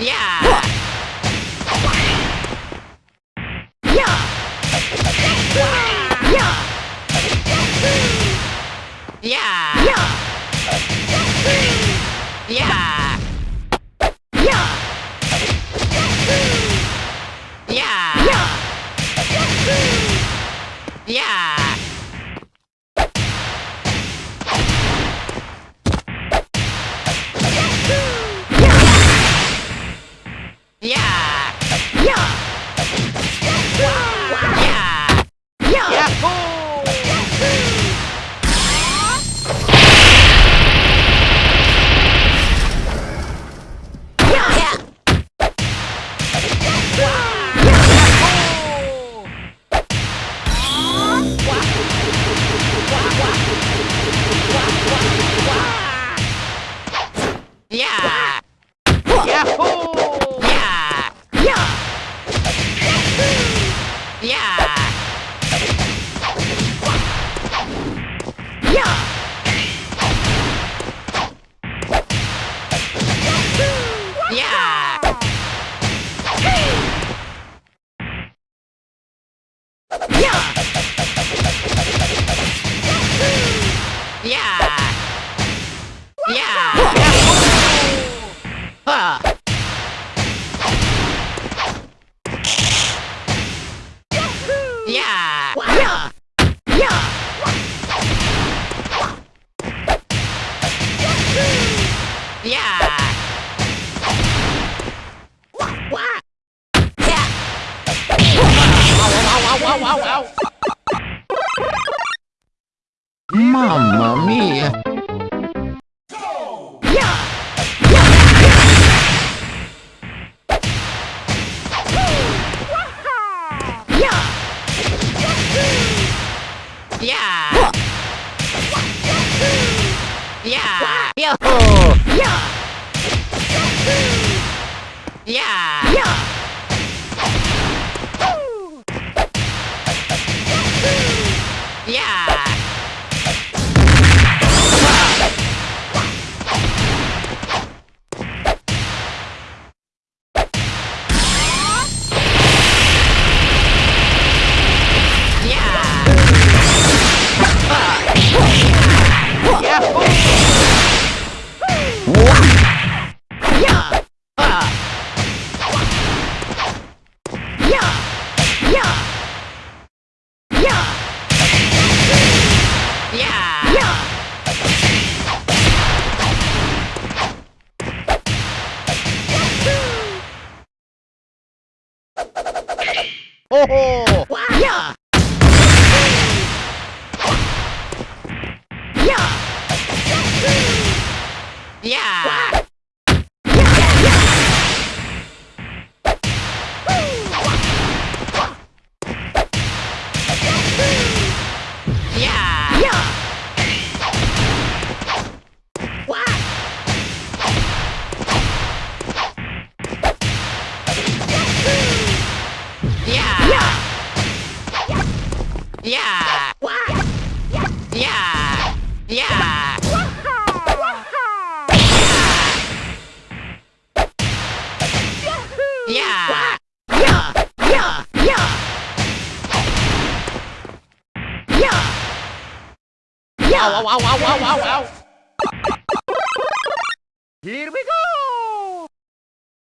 Yeah! Yeah! Yeah! Yeah! au, au, au. Mamma mia! Yeah! Yeah! Yo! Yeah! Yeah! Yeah! Oh! Yeah. Yeah. Yeah. Yeah. Yeah. Yeah. Yeah. Yeah. Ow, ow, ow, ow, ow, ow, ow! Here we go!